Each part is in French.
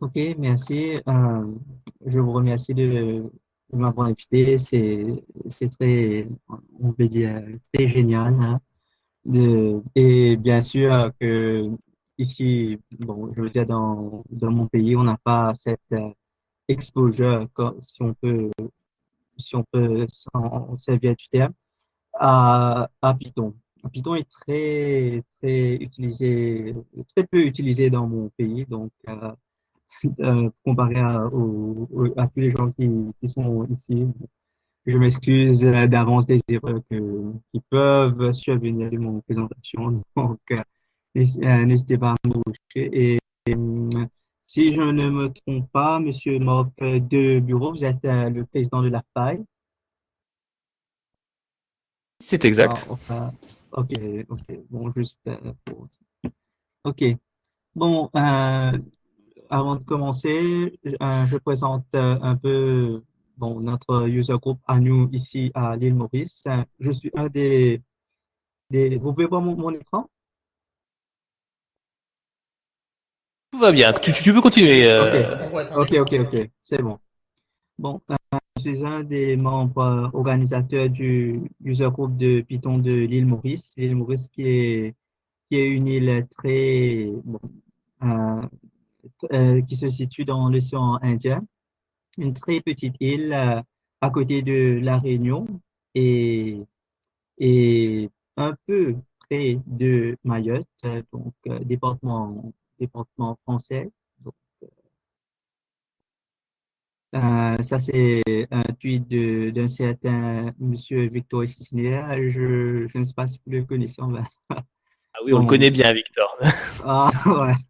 Ok, merci. Euh, je vous remercie de, m'avoir invité. C'est, très, on peut dire, très génial. hein, et bien sûr que ici, bon, je veux dire, dans, dans mon pays, on n'a pas cette euh, exposure, si on peut, si on peut s'en servir du terme, à, à Python. Python est très, très utilisé, très peu utilisé dans mon pays. Donc, euh, comparé à, aux- aux- à tous les gens qui, qui sont ici. Je m'excuse euh, d'avance des erreurs que, qui peuvent survenir de mon présentation. Donc, euh, n'hés- euh, n'hésitez pas à me corriger. Et euh, si je ne me trompe pas, Monsieur Marc de Bureau, vous êtes euh, le président de la FAI. C'est Ah, exact. enfin, ok, ok. Bon, juste euh, pour... Ok. Bon, euh, Avant de commencer, euh, je présente euh, un peu bon, notre user group à nous ici à l'île Maurice. Je suis un des, des... Vous pouvez voir mon, mon écran? Tout va bien. Tu, peux continuer. Ok, euh, ok, ok, ok, c'est bon. Bon, euh, je suis un des membres organisateurs du user group de Python de l'île Maurice. L'île Maurice qui est, qui est une île très, bon, euh, qui se situe dans l'océan Indien. une très petite île euh, à côté de La Réunion et, et un peu près de Mayotte, euh, donc euh, département, département français. Donc, euh, ça, c'est un tweet d'un certain monsieur Victor Stier. Je, je ne sais pas si vous le connaissez. on va- Ah oui, on le Bon, connaît bien, Victor. ah, ouais.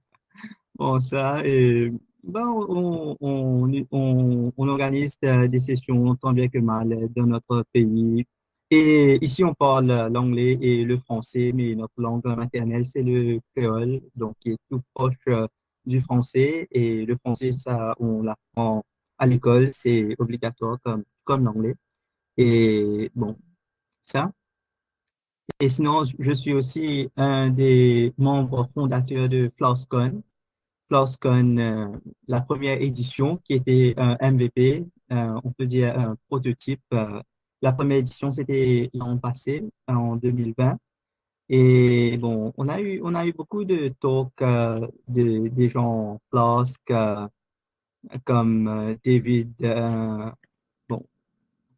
Ça, et ben, on, on, on, organise euh, des sessions tant bien que mal dans notre pays. Et ici, on parle l'anglais et le français, mais notre langue maternelle, c'est le créole, donc qui est tout proche euh, du français. Et le français, ça, on l'apprend à l'école, c'est obligatoire comme, comme l'anglais. Et bon, ça. Et sinon, je suis aussi un des membres fondateurs de FlowsCon lorsqu'on euh, la première édition qui était un MVP, euh, on peut dire un prototype. euh, la première édition, c'était l'an passé, en 2020. Et bon, on a eu, on a eu beaucoup de talks euh, de, des gens Flask, euh, comme euh, David, euh, bon,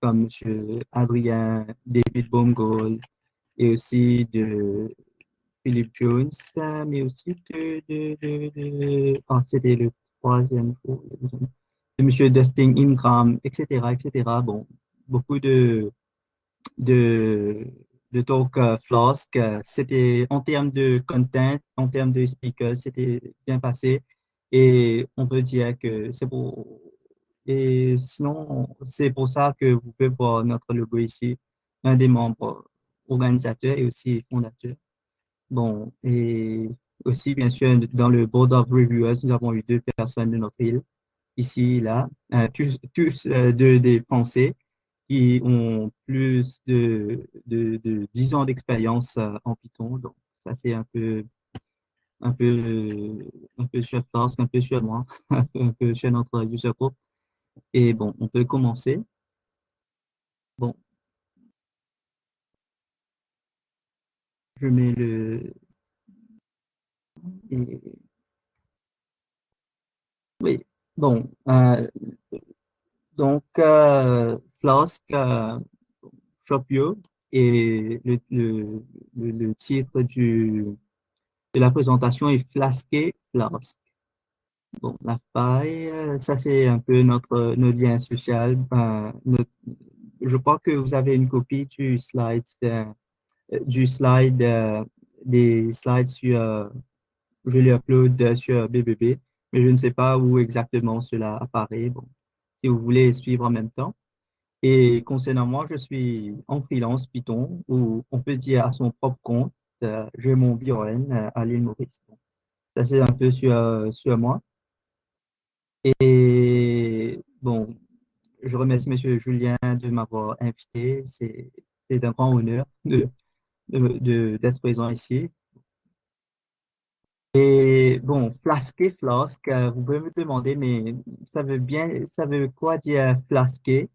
comme Monsieur Adrien, David Baumgold, et aussi de Philip Jones, mais aussi de, de, de, de- ah, c'était le troisième, de Monsieur Dustin Ingram, etc., etc. Bon, beaucoup de, de, de talk euh, Flask. C'était en termes de content, en termes de speakers, c'était bien passé. Et on peut dire que c'est pour, et sinon, c'est pour ça que vous pouvez voir notre logo ici, un des membres organisateurs et aussi fondateurs. Bon, et aussi, bien sûr, dans le Board of Reviewers, nous avons eu deux personnes de notre île, ici, là, euh, tous, tous euh, deux des Français qui ont plus de, de, de 10 ans d'expérience euh, en Python. Donc, ça, c'est un peu, un peu, un peu sur un peu sur moi, un peu sur notre user group. Et bon, on peut commencer. Bon, je mets le... oui, bon, euh, Donc, euh, Flask, euh, Shopio et le, titre de la présentation est Flasqué Flask. Bon, la faille, ça c'est un peu notre, lien social. Notre- je crois que vous avez une copie du slide, du slide, euh, des slides sur, je les upload sur BBB, mais je ne sais pas où exactement cela apparaît. Si vous voulez suivre en même temps. Et concernant moi, je suis en freelance Python, ou on peut dire à son propre compte. Euh, j'ai mon bureau euh, à l'île Maurice. Ça, c'est un peu sur, sur moi. Et bon, je remercie M. Julien de m'avoir invité. C'est un grand honneur d'être présent ici. Et bon, flasquer, flasque, euh, vous pouvez me demander, mais ça veut bien, ça veut quoi dire flasquer?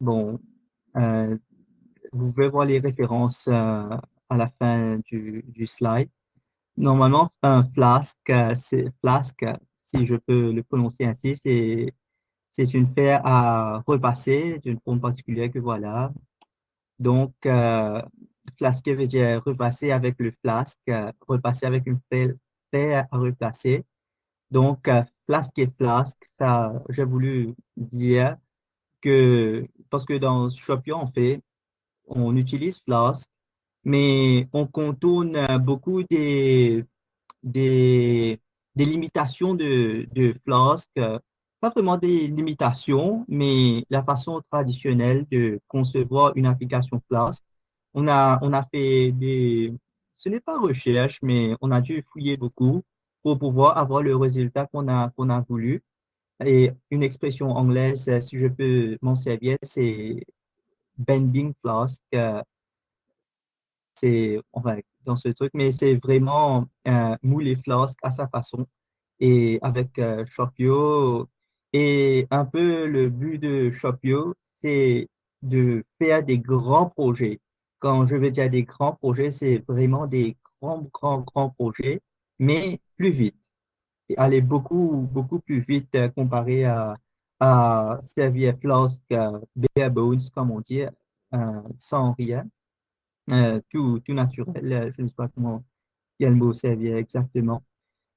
Bon, euh, vous pouvez voir les références euh, à la fin du, du slide. Normalement, un flasque, c'est flasque, si je peux le prononcer ainsi, c'est c'est une fer à repasser d'une forme particulière que voilà. Donc, flasquer veut dire repasser avec le flasque, euh, repasser avec une fer à replacer. Donc, euh, flasque et flasque, ça, j'ai voulu dire que, parce que dans Shopio, on fait, on utilise flasque, mais on contourne beaucoup des, des, des limitations de, de Flask, euh, pas vraiment des limitations, mais la façon traditionnelle de concevoir une application Flask. On a, on a fait des, ce n'est pas recherche, mais on a dû fouiller beaucoup pour pouvoir avoir le résultat qu'on a, qu'on a voulu. Et une expression anglaise, euh, si je peux m'en servir, c'est bending Flask. euh, c'est enfin, dans ce truc, mais c'est vraiment euh, mouler Flask à sa façon et avec Shopio. Et un peu le but de Shopio, c'est de faire des grands projets. Quand je veux dire des grands projets, c'est vraiment des grands, grands, grands projets, mais plus vite. Aller beaucoup, beaucoup plus vite euh, comparé à, servir Flask euh, bare bones, comme on dit, euh, sans rien tout, tout naturel. Je ne sais pas comment quel mot servir exactement.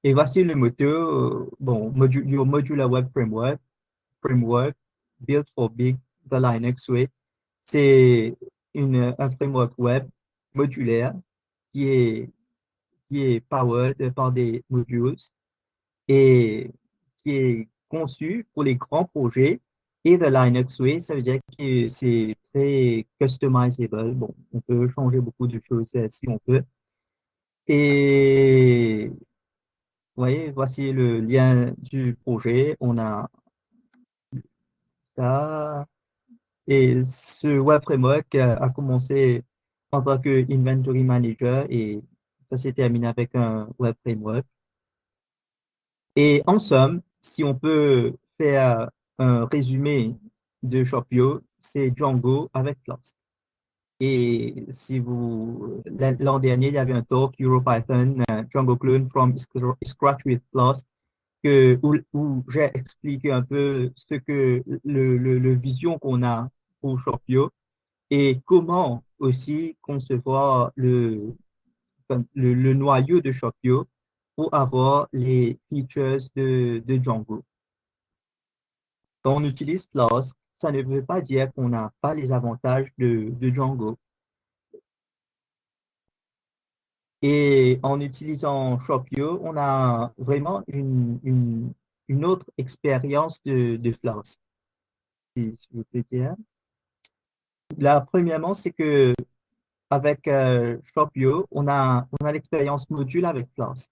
Et voici le moteur, bon, modu- your Modular Web Framework, framework built for big, the Linux way. C'est une, un framework web modulaire qui est, qui est powered par des modules et qui est conçu pour les grands projets. Et the Linux way, ça veut dire que c'est très customizable. Bon, on peut changer beaucoup de choses euh, si on peut. Et voyez, voici le lien du projet. On a ça. Et ce web framework a commencé en tant que inventory manager et ça s'est terminé avec un web framework. Et en somme, si on peut faire un résumé de Shopio, c'est Django avec Flask. Et si vous, l'an dernier, il y avait un talk EuroPython, euh, Django Clone from Scr- Scratch with Flask, où, j'ai expliqué un peu ce que le, le vision qu'on a pour Shopio et comment aussi concevoir le, le, noyau de Shopio pour avoir les features de, Django. Quand on utilise Flask, ça ne veut pas dire qu'on n'a pas les avantages de, Django. Et en utilisant Shopio, on a vraiment une, une, une autre expérience de, Flask. Si, vous plaît dire. La premièrement, c'est que avec euh, Shopio, on a, on a l'expérience module avec Flask.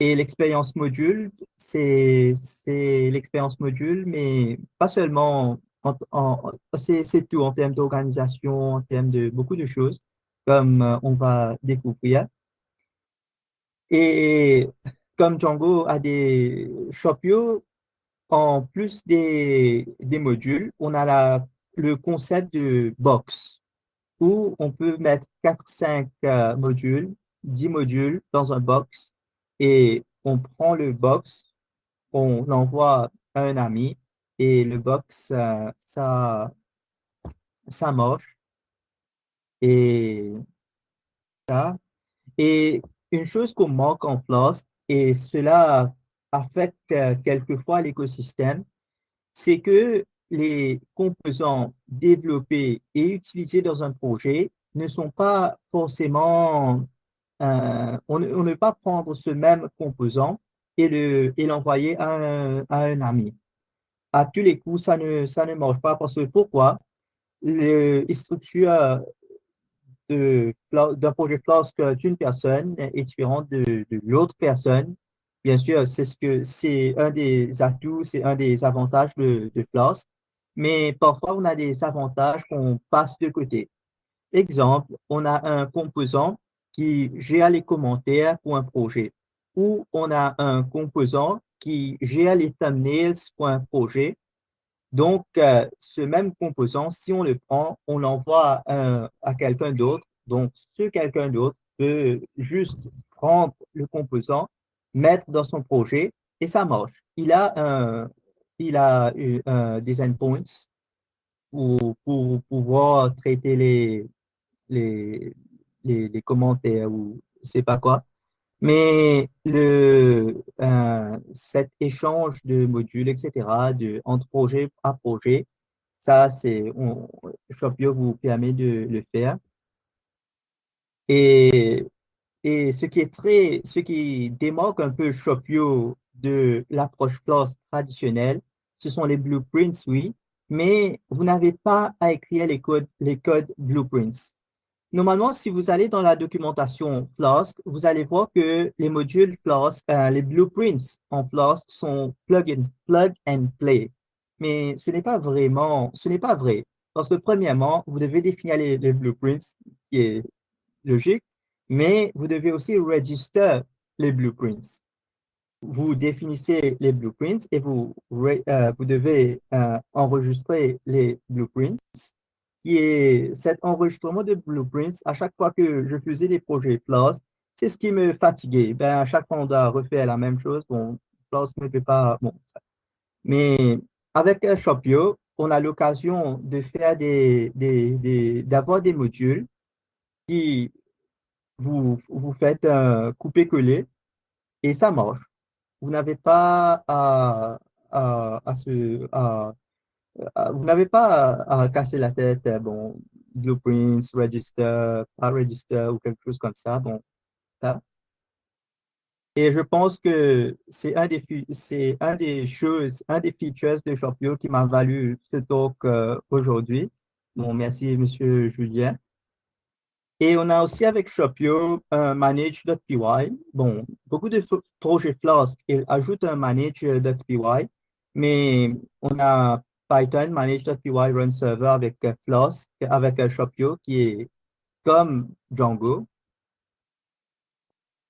Et l'expérience module, c'est l'expérience module, mais pas seulement, en, en- c'est c'est tout en termes d'organisation, en termes de beaucoup de choses, comme euh, on va découvrir. Et comme Django a des Shopio, en plus des, des modules, on a la, le concept de box, où on peut mettre 4-5 euh, modules, 10 modules dans un box, et on prend le box, on l'envoie à un ami, et le box, euh, ça, ça marche. Et ça. Et une chose qu'on manque en Flask, et cela affecte euh, quelquefois l'écosystème, c'est que les composants développés et utilisés dans un projet ne sont pas forcément, euh, on, ne peut pas prendre ce même composant et le, et l'envoyer à un, ami. À tous les coups, ça ne, ça marche pas parce que pourquoi? Le, les structures d'un projet Flask d'une personne est différente de, de l'autre personne. Bien sûr, c'est ce que c'est un des atouts, c'est un des avantages de, de Flask, mais parfois on a des avantages qu'on passe de côté. Exemple, on a un composant qui gère les commentaires pour un projet, où on a un composant qui gère les thumbnails pour un projet. Donc, euh, ce même composant, si on le prend, on l'envoie à quelqu'un d'autre. Donc, ce quelqu'un d'autre peut juste prendre le composant, mettre dans son projet et ça marche. Il a, un, il a un des endpoints pour, pour pouvoir traiter les, les, les, commentaires ou je sais pas quoi. Mais le, euh, cet échange de modules, etc., de, entre projet à projet, ça, c'est, Shopio vous permet de le faire. Et, et ce qui est très, ce qui démarque un peu Shopio de l'approche Floss traditionnelle, ce sont les blueprints, oui, mais vous n'avez pas à écrire les codes, les blueprints. Normalement, si vous allez dans la documentation Flask, vous allez voir que les modules Flask, euh, les blueprints en Flask sont plug and, plug and play. Mais ce n'est pas vraiment, ce n'est pas vrai. Parce que premièrement, vous devez définir les, blueprints, qui est logique, mais vous devez aussi register les blueprints. Vous définissez les blueprints et vous, euh, vous devez euh, enregistrer les blueprints qui cet enregistrement de blueprints, à chaque fois que je faisais des projets Floss, c'est ce qui me fatiguait. Ben, à chaque fois, on doit refaire la même chose. Bon, Floss ne peut pas, bon, Mais avec Shopio, on a l'occasion de faire des, des, d'avoir des modules qui vous, vous faites couper-coller et ça marche. Vous n'avez pas à, à, se, à vous n'avez pas à, casser la tête, euh, bon, blueprints, register, pas register ou quelque chose comme ça, bon, ça. Et je pense que c'est un des, c'est un des choses, un des features de Shopio qui m'a valu ce talk euh, aujourd'hui. Bon, merci, monsieur Julien. Et on a aussi avec Shopio un manage.py. Bon, beaucoup de projets Flask, ils ajoutent un manage.py, mais on a Python manage.py run server avec euh, Floss, avec euh, Shopio qui est comme Django.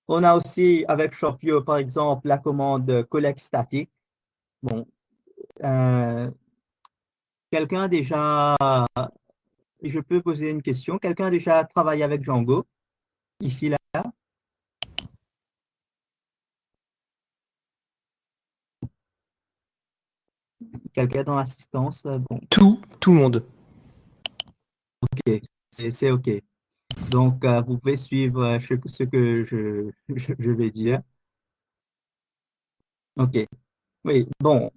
On a aussi avec Shopio, par exemple, la commande collect static. Bon, euh, quelqu'un déjà, je peux poser une question. Quelqu'un a déjà travaillé avec Django? Ici là? quelqu'un dans l'assistance euh, bon. Tout, tout le monde. Ok, c'est ok. Donc, euh, vous pouvez suivre euh, ce, que je, je, vais dire. Ok. Oui, bon.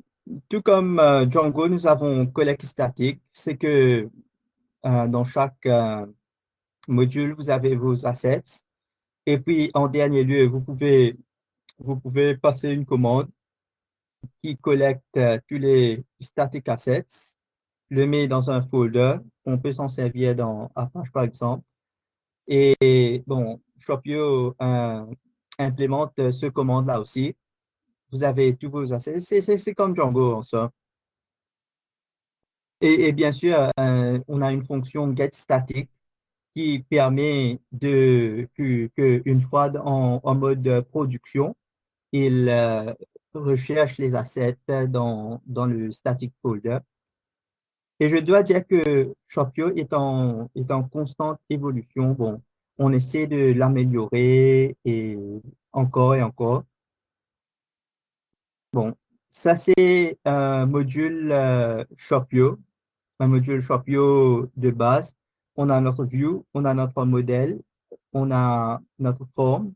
Tout comme Django, nous avons collect statique. C'est que dans chaque module, vous avez vos assets. Et puis, en dernier lieu, vous pouvez, vous pouvez passer une commande qui collecte euh, tous les static assets, le met dans un folder. On peut s'en servir dans Apache, par exemple. Et bon, Shopio euh, implémente ce commande-là aussi. Vous avez tous vos assets. C'est comme Django en soi. Et, bien sûr, euh, on a une fonction getStatic qui permet de qu'une fois en, mode production, il recherche les assets dans, dans le static folder. Et je dois dire que Shopio est en, est en constante évolution. Bon, on essaie de l'améliorer et encore et encore. Bon, ça c'est un module euh, Shopio, un module Shopio de base. On a notre view, on a notre modèle, on a notre forme,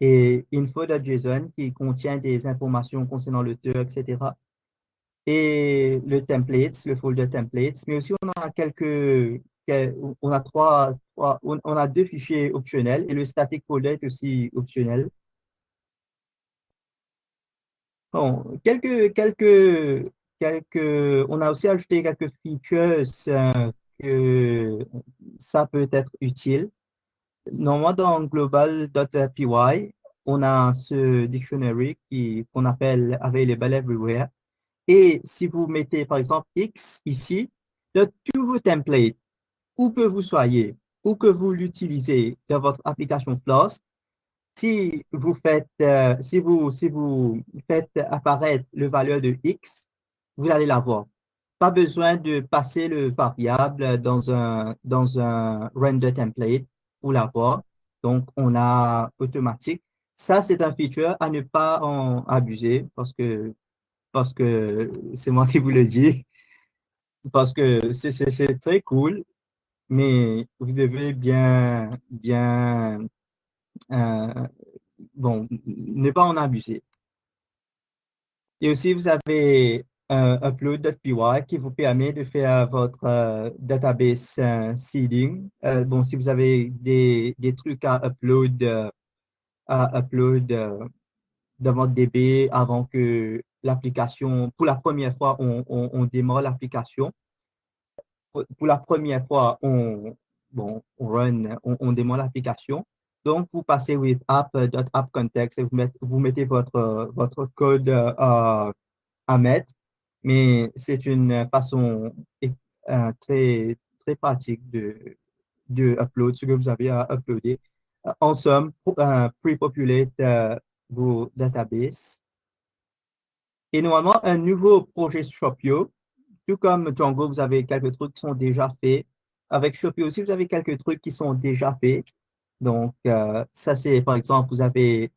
et info.json qui contient des informations concernant l'auteur, etc. Et le template, le folder templates, mais aussi on a quelques, on a trois, on a deux fichiers optionnels et le static folder est aussi optionnel. Bon, quelques, quelques, on a aussi ajouté quelques features euh, que ça peut être utile. Normalement, dans global.py, on a ce dictionary qu'on appelle available everywhere. Et si vous mettez, par exemple, X ici, de tous vos templates, où que vous soyez, où que vous l'utilisez dans votre application Floss, si vous faites, euh, si vous faites apparaître le valeur de x, vous allez l'avoir. Pas besoin de passer le variable dans un, dans un render template pour l'avoir. Donc, on a automatique. Ça, c'est un feature à ne pas en abuser parce que parce que c'est moi qui vous le dis. Parce que c'est très cool, mais vous devez bien, bien, euh, bon, ne pas en abuser. Et aussi, vous avez upload.py qui vous permet de faire votre euh, database euh, seeding. bon, si vous avez des, des trucs à upload, à upload dans votre DB avant que l'application, pour la première fois, on, on, démarre l'application. Pour la première fois, on, bon, on run, on, démarre l'application. Donc, vous passez with app.appcontext et vous mettez, vous mettez votre, votre code euh, à mettre. Mais c'est une façon euh, très, très pratique de, upload ce que vous avez à uploader. En somme, euh, pre-populate vos databases et normalement, un nouveau projet Shopio, tout comme Django, vous avez quelques trucs qui sont déjà faits. Avec Shopio aussi, vous avez quelques trucs qui sont déjà faits. Donc, euh, ça, c'est par exemple, vous avez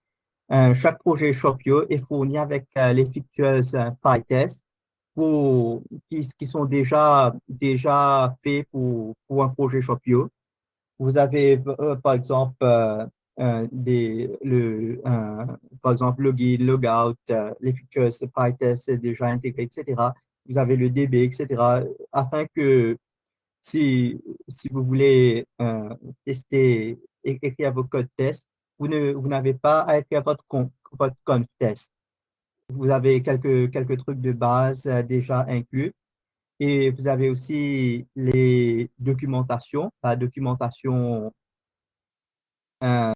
chaque projet Shopio est fourni avec euh, les features euh, PyTest qui, sont déjà, déjà faits pour, pour un projet Shopio. Vous avez, par exemple, euh, des, le, euh, par exemple, login, logout, euh, les features PyTest déjà intégrés, etc. Vous avez le DB, etc. Afin que si, si vous voulez tester, et écrire vos codes test, vous n'avez vous pas à écrire votre, votre conf test. Vous avez quelques, quelques trucs de base déjà inclus. Et vous avez aussi les documentations, la documentation euh,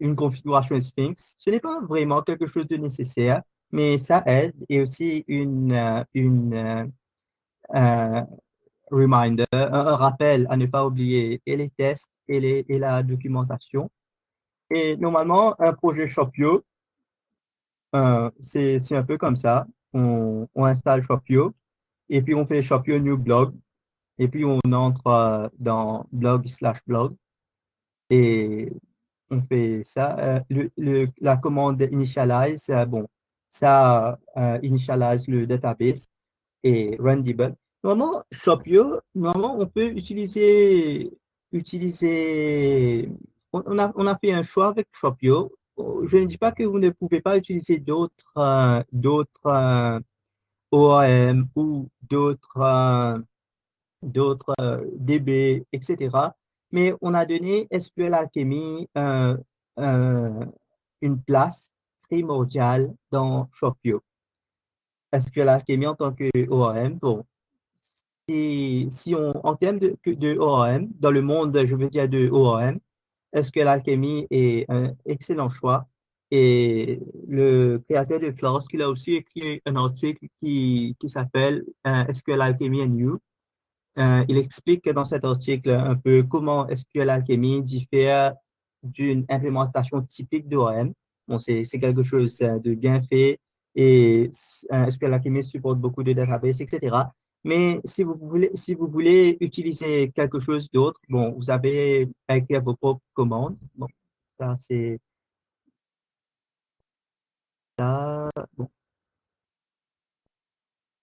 une configuration Sphinx. Ce n'est pas vraiment quelque chose de nécessaire, mais ça aide et aussi une, euh, une euh, reminder, un, rappel à ne pas oublier et les tests et, les, et la documentation. Et normalement, un projet Shopio, c'est un peu comme ça. On, on, installe Shopio et puis on fait Shopio New Blog et puis on entre dans blog slash blog et on fait ça. Euh, la commande initialize, euh, bon, ça euh, initialize le database et run debug. Normalement, Shopio, normalement, on peut utiliser, utiliser, on, a, on a fait un choix avec Shopio. Je ne dis pas que vous ne pouvez pas utiliser d'autres, d'autres ORM ou d'autres, d'autres DB, etc mais on a donné SQL Alchemy euh, euh, une place primordiale dans Shopio. SQL Alchemy en tant que ORM, bon, si, si on, en termes de, de ORM, dans le monde, je veux dire de ORM, SQL Alchemy est un excellent choix? Et le créateur de Flask, il a aussi écrit un article qui, qui s'appelle euh, SQL Alchemy and You, euh, il explique dans cet article un peu comment SQL Alchemy diffère d'une implémentation typique d'ORM. Bon, c'est quelque chose de bien fait et euh, SQL Alchemy supporte beaucoup de databases, etc. Mais si vous voulez, si vous voulez utiliser quelque chose d'autre, bon, vous avez à écrire vos propres commandes. Bon, ça c'est ça. Bon.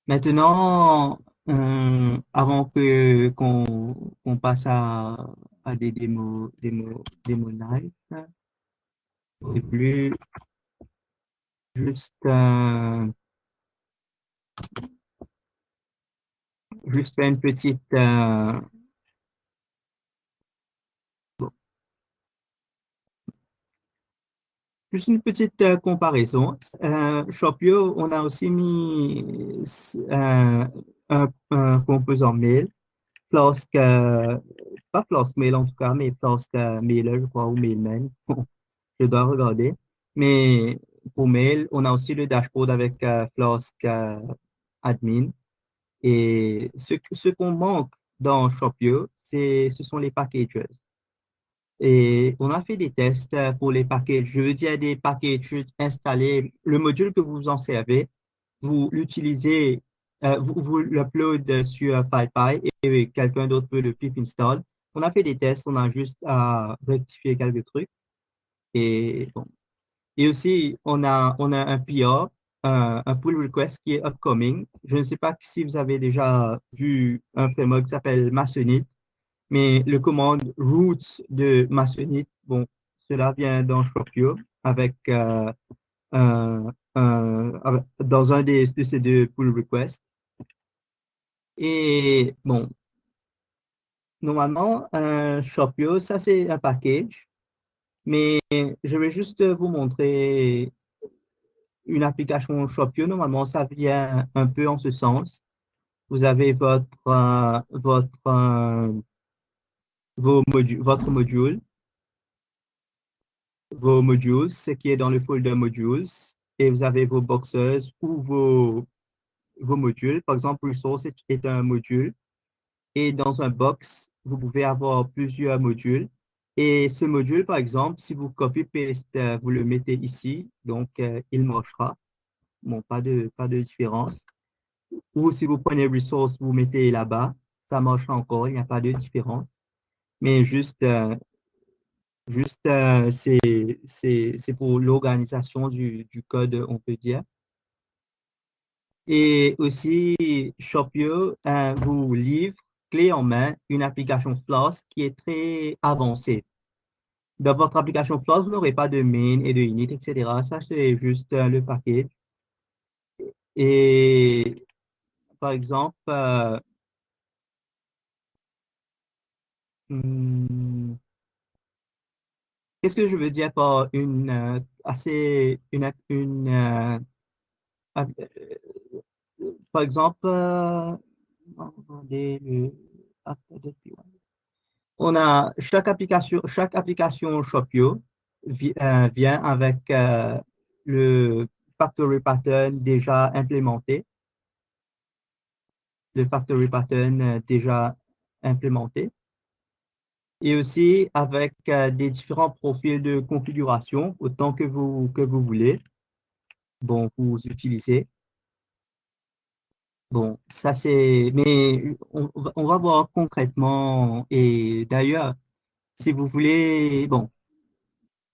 Maintenant, euh, avant que qu'on passe à, à, des démos, démos, démos live, plus juste euh, juste une petite euh, Juste une petite euh, comparaison. Euh, Shopio, on a aussi mis euh, un, un, composant mail, Flask, pas Flask Mail en tout cas, mais Flask Mailer, je crois, ou Mailman. je dois regarder. Mais pour mail, on a aussi le dashboard avec Flask Admin. Et ce, qu'on manque dans Shopio, ce sont les packages. Et on a fait des tests pour les packages. Je veux dire des packages installés. Le module que vous en servez, vous l'utilisez, euh, vous, vous l'upload sur PyPy et quelqu'un d'autre peut le pip install. On a fait des tests, on a juste à rectifier quelques trucs. Et, bon. et aussi, on a, on a un PR, un, un pull request qui est upcoming. Je ne sais pas si vous avez déjà vu un framework qui s'appelle Masonite mais le commande roots de Masonite, bon, cela vient dans Shopio avec euh, un, dans un des, de ces deux pull requests. Et bon, normalement, un Shopio, ça c'est un package, mais je vais juste vous montrer une application Shopio. Normalement, ça vient un peu en ce sens. Vous avez votre, euh, votre euh, vos votre module, vos modules, ce qui est dans le folder modules, et vous avez vos boxes ou vos, vos modules. Par exemple, resource est un module, et dans un box, vous pouvez avoir plusieurs modules. Et ce module, par exemple, si vous copy-paste, euh, vous le mettez ici, donc euh, il marchera. Bon, pas de, pas de différence. Ou si vous prenez resource, vous mettez là-bas, ça marchera encore, il n'y a pas de différence mais juste, euh, juste euh, c'est pour l'organisation du, code, on peut dire. Et aussi, Shopio vous livre clé en main une application Flask qui est très avancée. Dans votre application Flask, vous n'aurez pas de main et de init, etc. Ça, c'est juste le paquet. Et par exemple, Hmm. Qu'est-ce que je veux dire par une euh, assez une, une euh, euh, par exemple on a chaque application chaque application Shopio vient avec le factory pattern déjà implémenté le factory pattern déjà implémenté et aussi avec euh, des différents profils de configuration, autant que vous, que vous voulez. Bon, vous utilisez. Bon, ça c'est, mais on, va voir concrètement. Et d'ailleurs, si vous voulez, bon,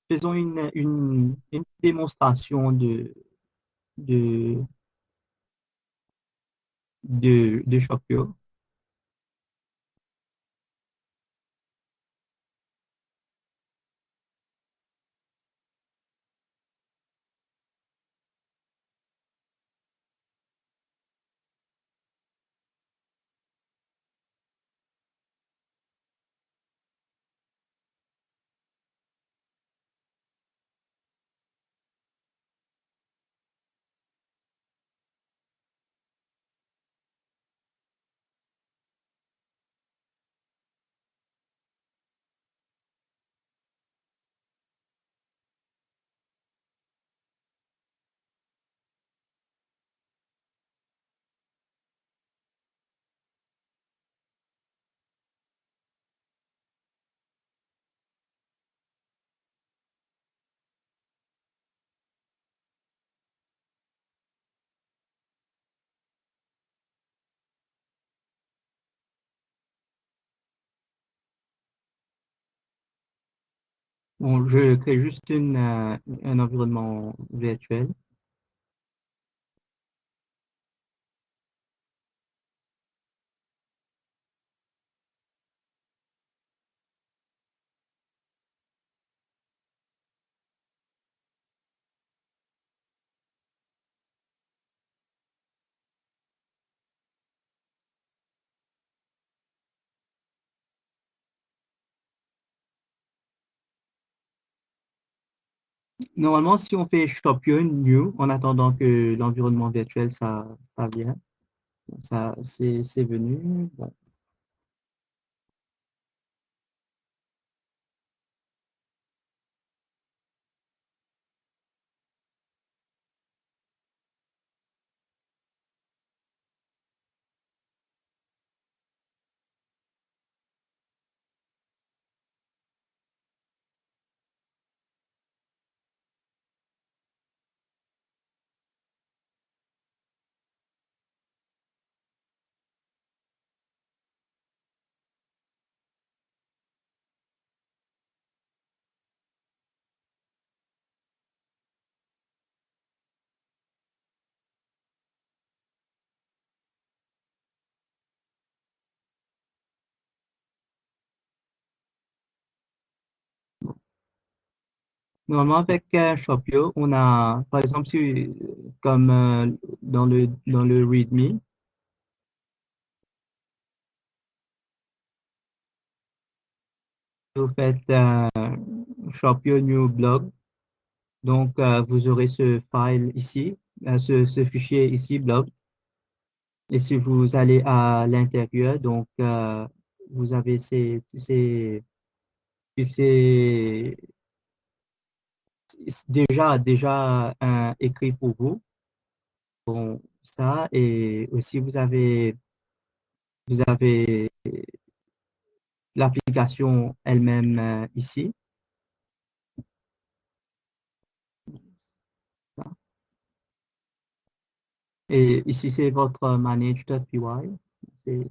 faisons une démonstration de, de, de, de Shopio. Bon, je crée juste une, euh, un environnement virtuel. Normalement, si on fait Shopio New, en attendant que l'environnement virtuel, ça, ça c'est venu. Normalement, avec Shopio, on a, par exemple, comme euh, dans le, dans le README, vous faites euh, Shopio New Blog. Donc, euh, vous aurez ce file ici, ce, ce fichier ici, blog. Et si vous allez à l'intérieur, donc, vous avez ces, ces, ces déjà, déjà écrit pour vous. Bon, ça, et aussi vous avez, vous avez l'application elle-même euh, ici. Et ici, c'est votre manage.py. C'est.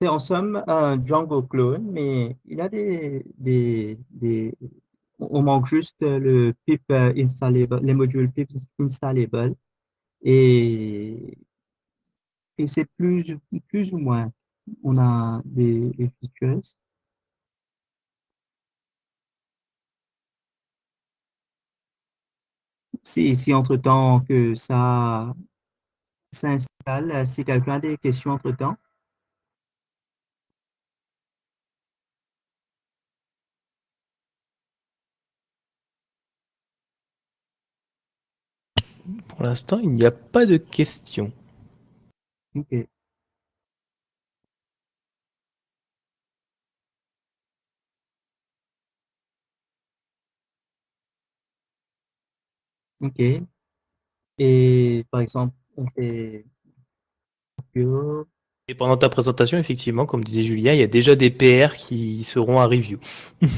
C'est en somme un Django clone, mais il a des, des, on manque juste le pip installable, les modules pip installable et, et c'est plus, plus ou moins, on a des, des features. Si, si entre-temps que ça s'installe, si quelqu'un a des questions entre-temps. Pour l'instant, il n'y a pas de questions. OK. OK. Et par exemple, on fait Et pendant ta présentation, effectivement, comme disait Julien, il y a déjà des PR qui seront à review.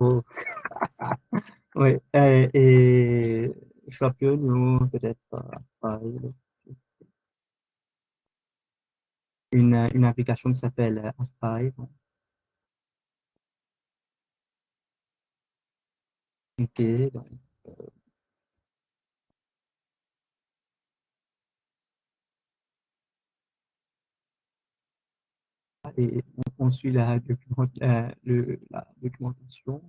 Oh. oui, euh, et Shopio, nous, peut-être. Une, une application qui s'appelle Afai. Ok, donc, euh, et on, on suit la, euh, documentation.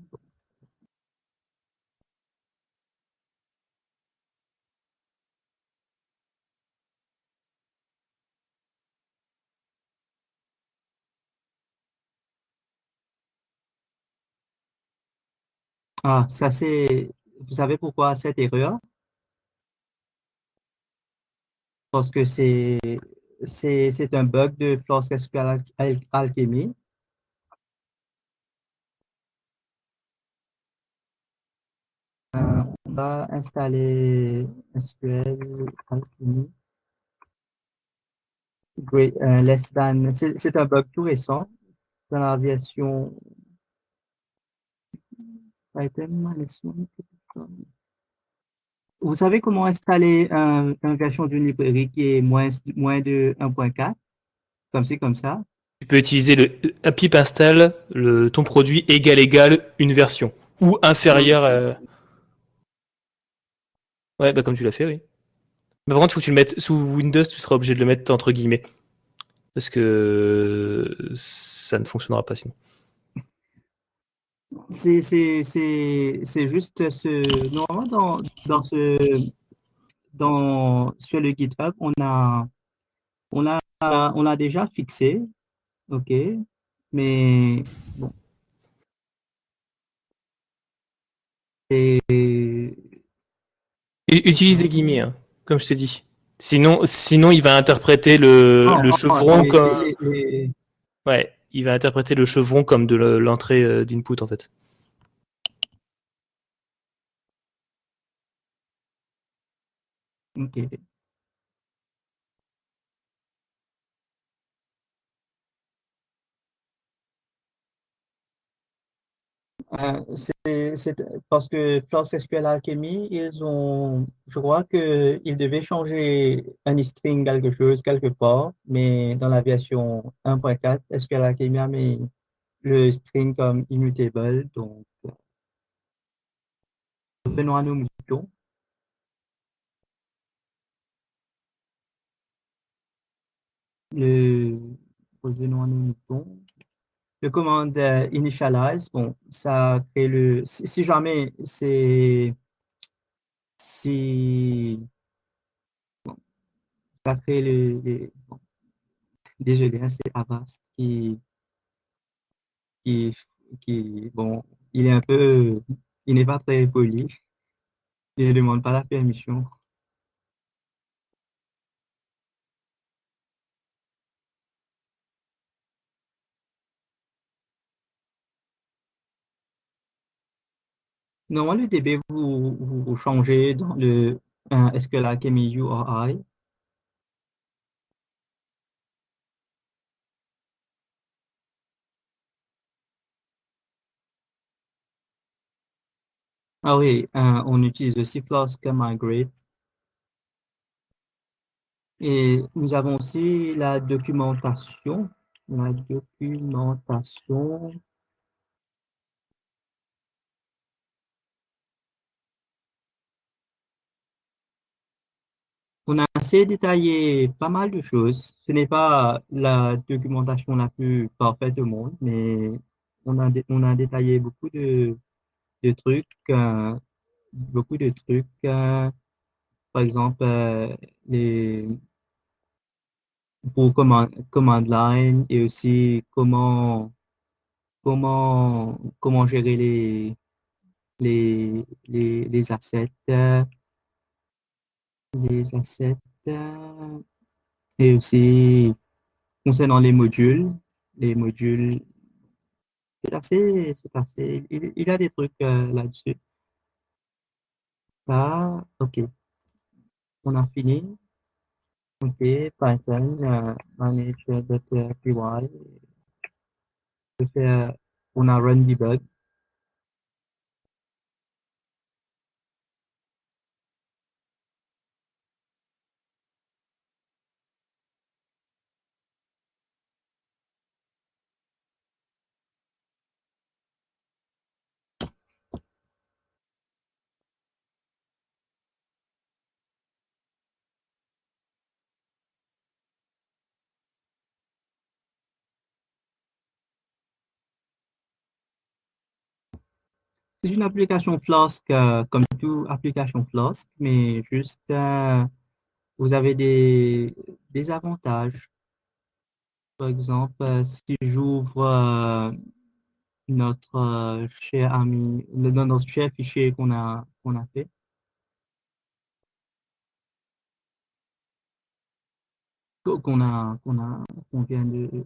Ah, ça c'est, vous savez pourquoi cette erreur? Parce que c'est, c'est un bug de Flask SQL Alchemy. Euh, on va installer SQL Alchemy. Uh, than, c'est un bug tout récent dans la version vous savez comment installer un, une version d'une librairie qui est moins, moins de 1.4 Comme c'est comme ça Tu peux utiliser le pip install, le, ton produit égal égal une version ou inférieur à... Ouais, bah comme tu l'as fait, oui. Mais par contre, il faut que tu le mettes sous Windows, tu seras obligé de le mettre entre guillemets. Parce que ça ne fonctionnera pas sinon. C'est juste ce. Normalement, dans, dans ce. Dans, sur le GitHub, on a, on a, on a déjà fixé. OK. Mais bon. Et, Utilise des guillemets, hein, comme je t'ai dit. Sinon, sinon, il va interpréter le, Non, le non, chevron comme. Ouais, il va interpréter le chevron comme de le- l'entrée euh, d'input en fait. C'est c'est parce que Flask SQL Alchemy, ils ont, je crois qu'ils devaient changer un string quelque chose quelque part, mais dans la version 1.4, SQL Alchemy a mis le string comme immutable, donc revenons à nos moutons. Revenons à nos moutons. Le commande euh, initialize, bon, ça crée le, si, jamais c'est, si, bon, ça crée le, désolé, hein, c'est Avast qui, qui, qui, bon, il est un peu, il n'est pas très poli, il ne demande pas la permission. Normalement, le DB, vous, changez dans le euh, est-ce que la KMU or I? Ah oui, on utilise aussi Flask Migrate. Et nous avons aussi la documentation. La documentation. On a assez détaillé pas mal de choses. Ce n'est pas la documentation la plus parfaite du monde, mais on a, on a détaillé beaucoup de, de trucs, euh, beaucoup de trucs, euh, par exemple, euh, les, pour command, command line et aussi comment, comment, comment gérer les, les, les assets, les assets, et aussi concernant les modules, les modules, c'est assez, c'est assez, il, il y a des trucs là-dessus. Ah, ok. On a fini. Ok, Python, uh, manage.py. Fais, on a run debug. C'est une application Flask euh, comme toute application Flask, mais juste euh, vous avez des, avantages. Par exemple, euh, si j'ouvre notre cher ami, notre cher fichier qu'on a, a fait, qu'on a, qu'on a, qu'on vient de,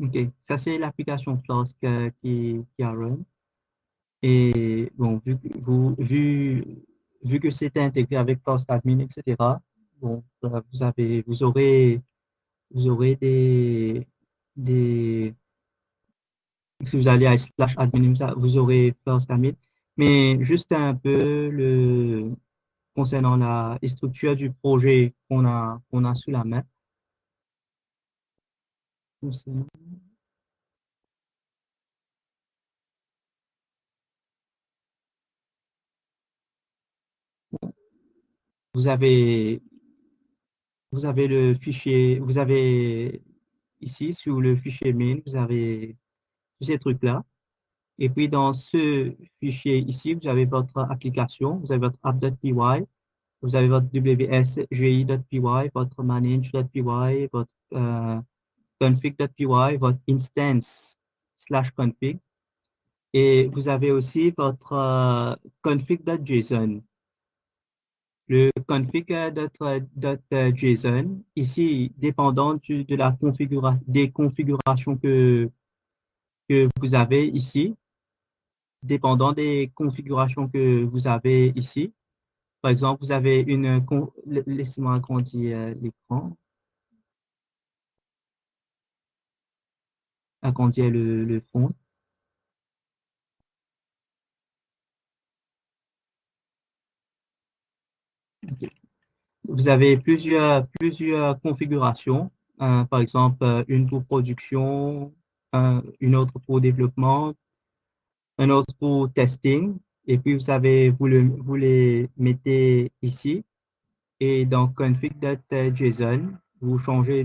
ok, ça c'est l'application Flask euh, qui, qui a run. Et bon, vu, vu, vu que c'est intégré avec Flask Admin, etc., bon, vous avez, vous aurez, vous aurez des, des, si vous allez à slash admin, vous aurez Flask Admin, mais juste un peu le, concernant la structure du projet qu'on a, qu'on a sous la main. Vous avez, vous avez le fichier, vous avez ici sur le fichier main, vous avez tous ces trucs-là. Et puis dans ce fichier ici, vous avez votre application, vous avez votre app.py, vous avez votre wsgi.py, votre manage.py, votre euh, config.py, votre instance slash config. Et vous avez aussi votre euh, config.json. Le config.json, ici, dépendant du- de la configuration, des configurations que, que vous avez ici, dépendant des configurations que vous avez ici. Par exemple, vous avez une... Laissez-moi agrandir euh, l'écran, agrandir le, le fond. Vous avez plusieurs, plusieurs configurations, hein, par exemple euh, une pour production, une autre pour développement, une autre pour testing, et puis vous avez, vous, le, vous les mettez ici, et dans config.json, vous changez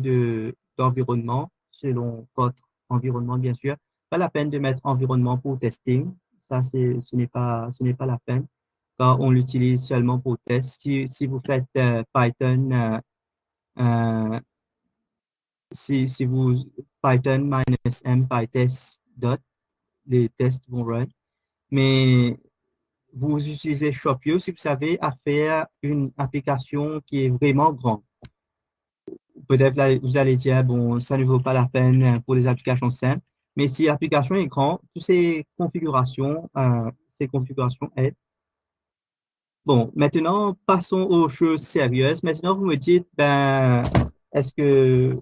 d'environnement selon votre environnement, bien sûr. Pas la peine de mettre environnement pour testing. Ça, ce n'est pas, ce n'est pas la peine on l'utilise seulement pour test. Si, vous faites euh, Python, euh, euh, si, si, vous Python minus m pytest dot, les tests vont run. Mais vous utilisez Shopio si vous savez à faire une application qui est vraiment grande. Peut-être vous allez dire, bon, ça ne vaut pas la peine pour les applications simples. Mais si l'application est grande, toutes ces configurations, ces configurations aident. Bon, maintenant, passons aux choses sérieuses. Maintenant, vous me dites, ben, est-ce que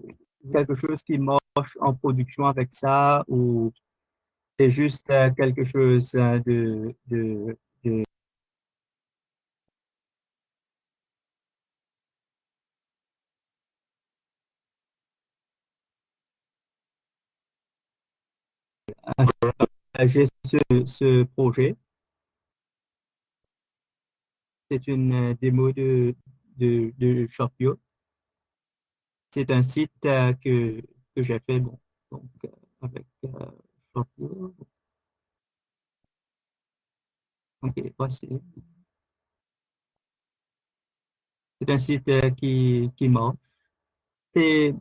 quelque chose qui marche en production avec ça ou c'est juste euh, quelque chose euh, de, j'ai ce, ce projet c'est une euh, démo de, de, Shopio. C'est un site euh, que, que j'ai fait bon, donc, euh, avec Shopio. Ok. C'est un site qui, qui marche. C'est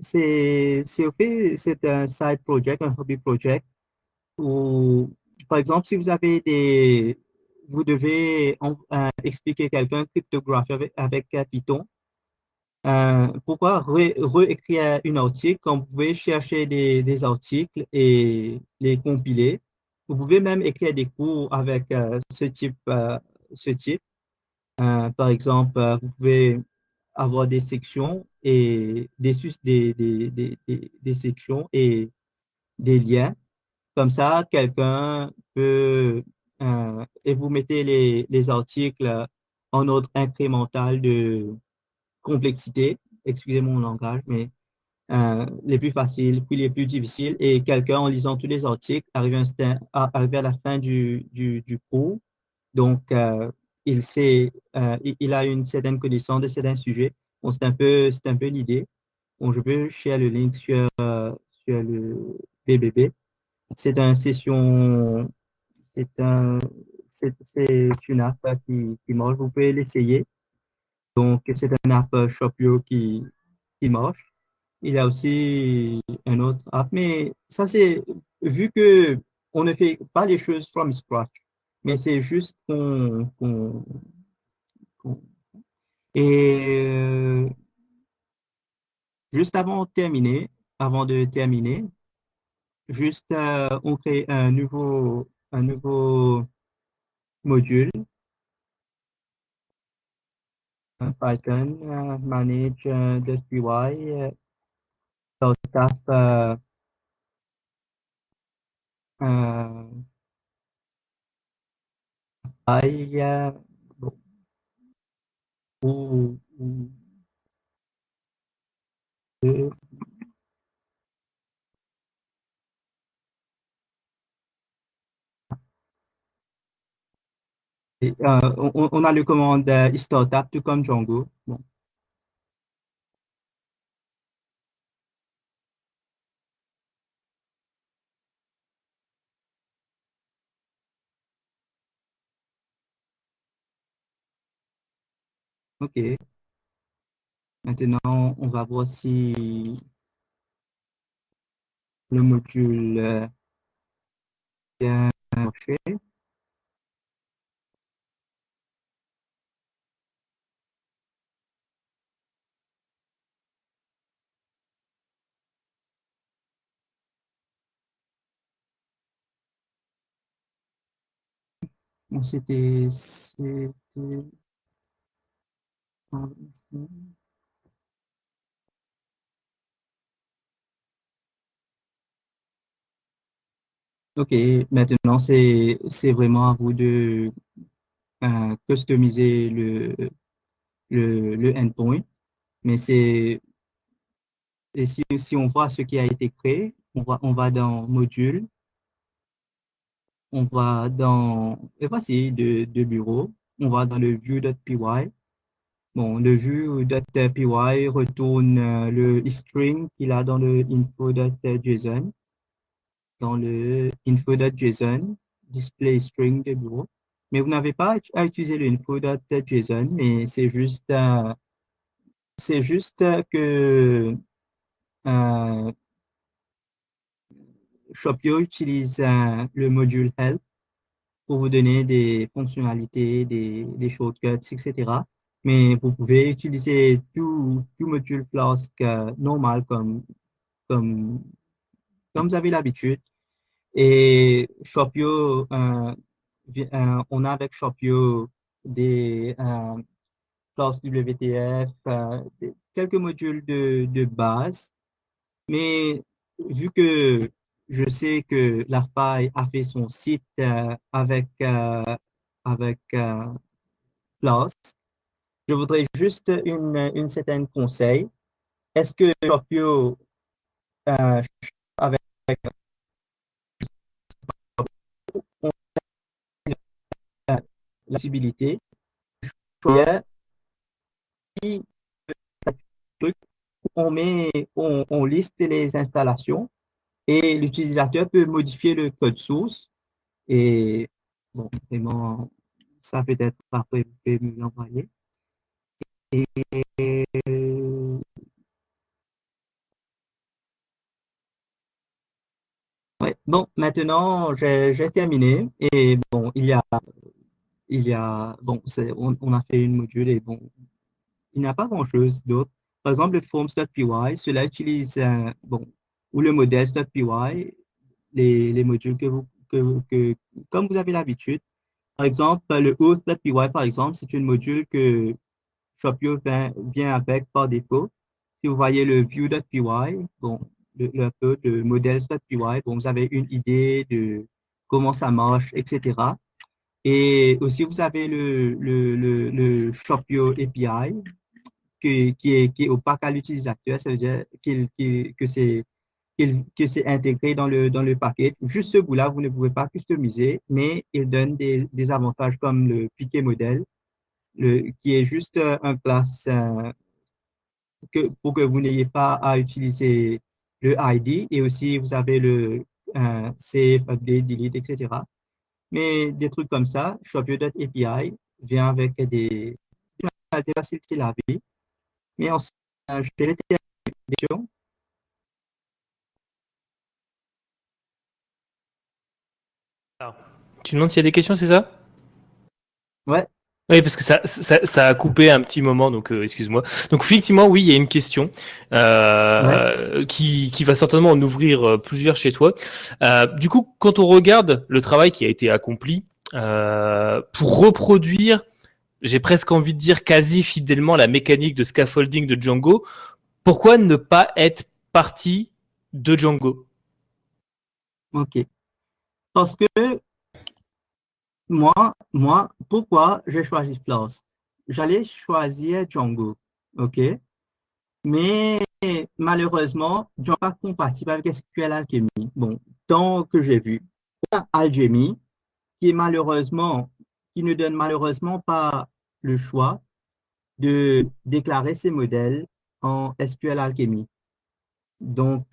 c'est un side project, un hobby project où, par exemple, si vous avez des, vous devez euh, expliquer quelqu'un cryptographie avec, avec euh, Python. Euh, pourquoi réécrire une article quand vous pouvez chercher des, articles et les compiler? Vous pouvez même écrire des cours avec ce type. ce type. par exemple, vous pouvez avoir des sections et des, des, des, des sections et des liens. Comme ça, quelqu'un peut euh, et vous mettez les, les, articles en ordre incrémental de complexité, excusez mon langage, mais euh, les plus faciles, puis les plus difficiles, et quelqu'un en lisant tous les articles arrive, à, la fin du, cours, donc euh, il, sait, il, a une certaine connaissance de certains sujets. C'est un peu, l'idée. Je peux share le link sur, sur le BBB. C'est une session c'est un, c'est une app qui, qui marche. Vous pouvez l'essayer. Donc, c'est un app Shopio qui, qui marche. Il y a aussi un autre app, mais ça, c'est vu que on ne fait pas les choses from scratch, mais c'est juste qu'on. et euh, juste avant terminer, avant de terminer, juste euh, on crée un nouveau un nouveau module. Python uh, manage uh, the UI uh, so uh, I uh, ou, ou, Euh, on, a le commande euh, startup tout comme Django. Bon. OK. Maintenant, on va voir si le module euh, bien marché. C'était Ok, maintenant c'est vraiment à vous de euh, customiser le, le, le endpoint. Mais c'est, si, si on voit ce qui a été créé, on va, on va dans module, on va dans, voici de, de bureau, on va dans le view.py. Bon, le view.py retourne euh, le string qu'il a dans le info.json, dans le info.json, display string de bureau. Mais vous n'avez pas à utiliser le info.json, mais c'est juste, euh, que euh, Shopio utilise euh, le module help pour vous donner des fonctionnalités, des, shortcuts, etc. Mais vous pouvez utiliser tout, tout module Flask euh, normal comme, comme, comme vous avez l'habitude. Et Shopio, euh, on a avec Shopio des Flask WTF, quelques modules de, de base. Mais vu que je sais que la faille a fait son site euh, avec, euh, avec euh, je voudrais juste une, une certaine conseil. Est-ce que Shopio euh, avec la possibilité on met on liste les installations et l'utilisateur peut modifier le code source. Et bon vraiment ça peut être après vous pouvez me l'envoyer. Et bon maintenant j'ai terminé. Et bon il y a il y a bon on, a fait une module et bon il n'y a pas grand chose d'autre. Par exemple le forms.py cela utilise un, bon ou le modèle.py, les, les modules que vous, que, que comme vous avez l'habitude. Par exemple, le auth.py, par exemple, c'est un module que Shopio vient, avec par défaut. Si vous voyez le view.py, bon, le, le, le modèle.py, bon, vous avez une idée de comment ça marche, etc. Et aussi, vous avez le, le, le, Shopio API qui, qui, est, qui est opaque à l'utilisateur. Ça veut dire qu qu que c'est que c'est intégré dans le, dans le paquet. Juste ce bout-là, vous ne pouvez pas customiser, mais il donne des, des avantages comme le piquet modèle, le, qui est juste un classe euh, que, pour que vous n'ayez pas à utiliser le ID et aussi vous avez le euh, save, update, delete, etc. Mais des trucs comme ça, Shopio.api vient avec des, des facilités la vie. Mais ensuite, je vais les Alors, tu demandes s'il y a des questions, c'est ça? Ouais. Oui, parce que ça, ça, ça, a coupé un petit moment, donc euh, excuse-moi. Donc effectivement, oui, il y a une question euh, ouais. qui, qui, va certainement en ouvrir euh, plusieurs chez toi. Euh, du coup, quand on regarde le travail qui a été accompli euh, pour reproduire, j'ai presque envie de dire quasi fidèlement la mécanique de scaffolding de Django, pourquoi ne pas être parti de Django? Ok. Parce que moi, moi, pourquoi j'ai choisi Flask? J'allais choisir Django, ok? Mais malheureusement, Django n'est pas compatible avec SQL Alchemy. Bon, tant que j'ai vu, Alchemy, qui est malheureusement, qui ne donne malheureusement pas le choix de déclarer ces modèles en SQL Alchemy. Donc,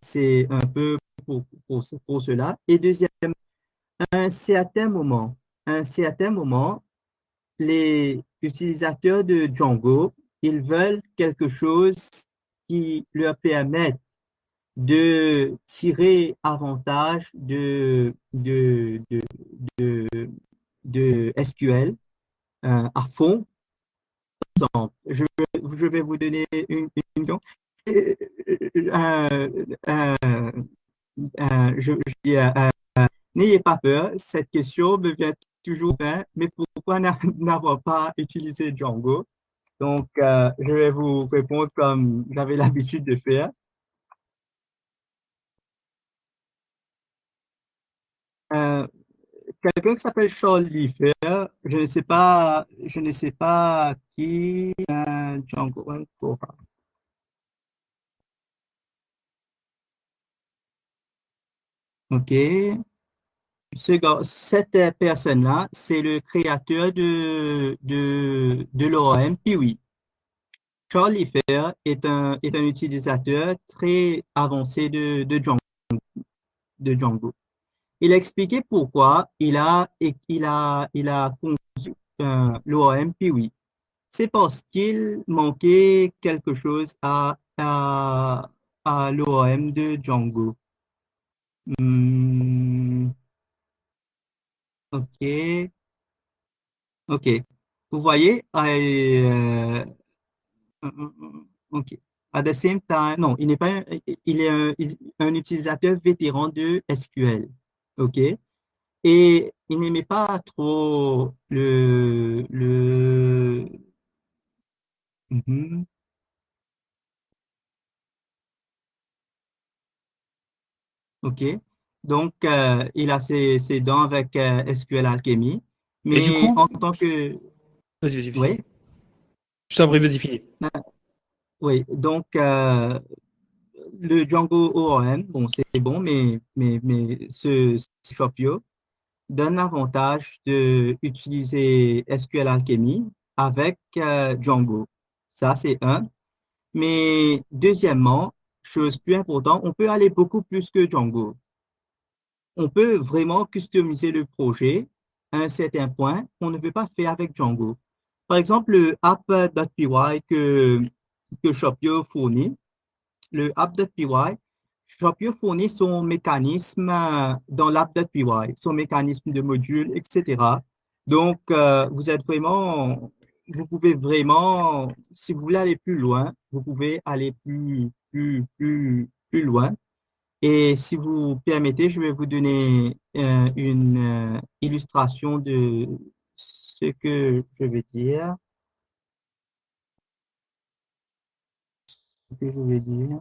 c'est un peu pour, cela. Et deuxième, à un certain moment, un certain moment, les utilisateurs de Django, ils veulent quelque chose qui leur permette de tirer avantage de, de, de, de, SQL euh, à fond. Je, je vais vous donner une, euh, euh, je, je dis, n'ayez pas peur, cette question me vient toujours bien, mais pourquoi n'avoir pas utilisé Django? Donc, je vais vous répondre comme j'avais l'habitude de faire. quelqu'un qui s'appelle Charles Liefer, je ne sais pas, je ne sais pas qui, euh, Django OK. Ce, cette personne-là, c'est le créateur de, de, de l'ORM Piwi. Charles Liefer est un, est un utilisateur très avancé de, de Django. De Django. Il a expliqué pourquoi il a, il a, il a conçu euh, l'ORM Piwi. C'est parce qu'il manquait quelque chose à, à, à l'ORM de Django. Hmm. Ok. Ok. Vous voyez, euh, ok. At the same time, non, il n'est pas, il est un, un, utilisateur vétéran de SQL. OK? Et il n'aimait pas trop le, le, mm-hmm. OK. Donc, euh, il a ses, ses dents avec euh, SQL Alchemy. Mais du coup, en tant que... Vas-y, vas-y, Oui. Je t'en prie, vas-y, finis. Oui, donc, euh, le Django ORM, bon, c'est bon, mais, mais, mais ce Shopio donne l'avantage d'utiliser SQL Alchemy avec Django. Ça, c'est un. Mais deuxièmement, chose plus importante, on peut aller beaucoup plus que Django. On peut vraiment customiser le projet à un certain point qu'on ne peut pas faire avec Django. Par exemple, le app.py que, que Shopio fournit, le app.py, Shopio fournit son mécanisme dans l'app.py, son mécanisme de module, etc. Donc, euh, vous êtes vraiment, vous pouvez vraiment, si vous voulez aller plus loin, vous pouvez aller plus, plus, loin. Et si vous permettez, je vais vous donner euh, une euh, illustration de ce que je veux dire. Ce que je veux dire.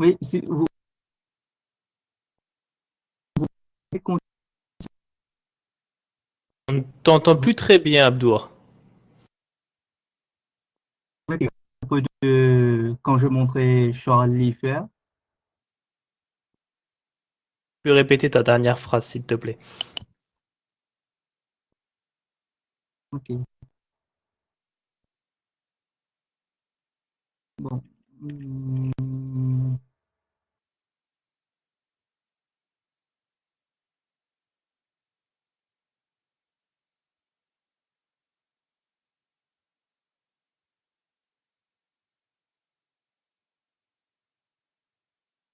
Oui, si vous, On ne t'entend plus très bien, Abdour. De, quand je montrais Charles Liefer. Tu peux répéter ta dernière phrase, s'il te plaît. Ok. Bon. Hmm.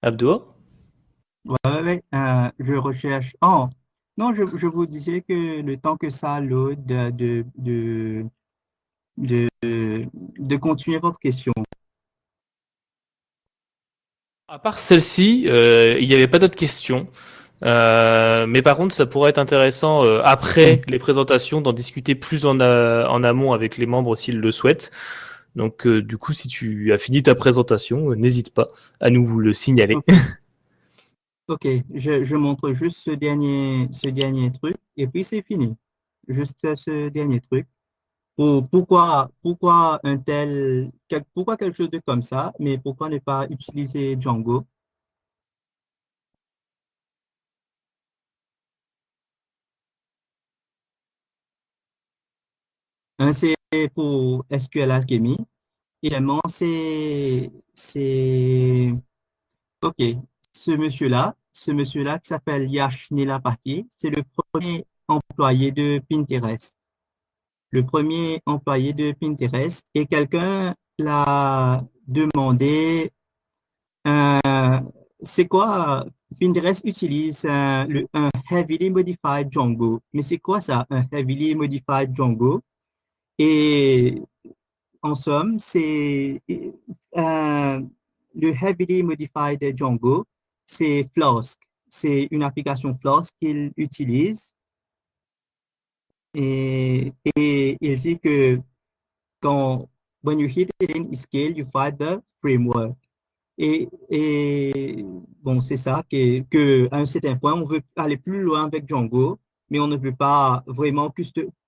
Abdour Ouais, ouais, euh, je recherche. Oh, non, je, je, vous disais que le temps que ça load, de, de, de, de, continuer votre question. À part celle-ci, euh, il n'y avait pas d'autres questions. Euh, mais par contre, ça pourrait être intéressant euh, après les présentations d'en discuter plus en, en, amont avec les membres s'ils le souhaitent. Donc, euh, du coup, si tu as fini ta présentation, n'hésite pas à nous le signaler. Okay. Ok, je, je, montre juste ce dernier, ce dernier truc et puis c'est fini. Juste ce dernier truc. Pour, pourquoi, pourquoi un tel, quel, pourquoi quelque chose de comme ça, mais pourquoi ne pas utiliser Django? Un, c'est pour SQL Alchemy. Également, c'est, c'est, ok, ce monsieur-là, ce monsieur-là qui s'appelle Yash Nilapati, c'est le premier employé de Pinterest. Le premier employé de Pinterest et quelqu'un l'a demandé, euh, c'est quoi, Pinterest utilise le, un heavily modified Django. Mais c'est quoi ça, un heavily modified Django? Et en somme, c'est euh, le Heavily Modified Django, c'est Flask. C'est une application Flask qu'il utilise. Et, et il dit que quand when you hit it in scale, you find the framework. Et, et bon, c'est ça, que, que, un certain point, on veut aller plus loin avec Django, mais on ne veut pas vraiment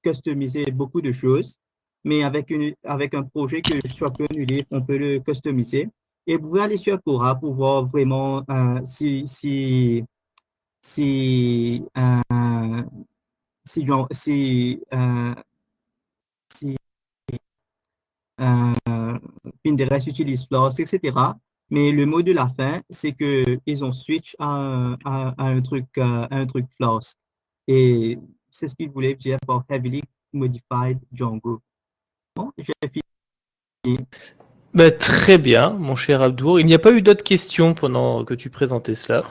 customiser beaucoup de choses. Mais avec, une, avec un projet que soit peu livre, on peut le customiser. Et vous pouvez aller sur Cora pour voir vraiment euh, si, si, si, euh, si, si, euh, si euh, Pinterest utilise Flask, etc. Mais le mot de la fin, c'est qu'ils ont switch à, à, un truc, euh, un truc Flask. Et c'est ce qu'ils voulaient dire par Heavily Modified Django. Bah, très bien, mon cher Abdour. Il n'y a pas eu d'autres questions pendant que tu présentais cela.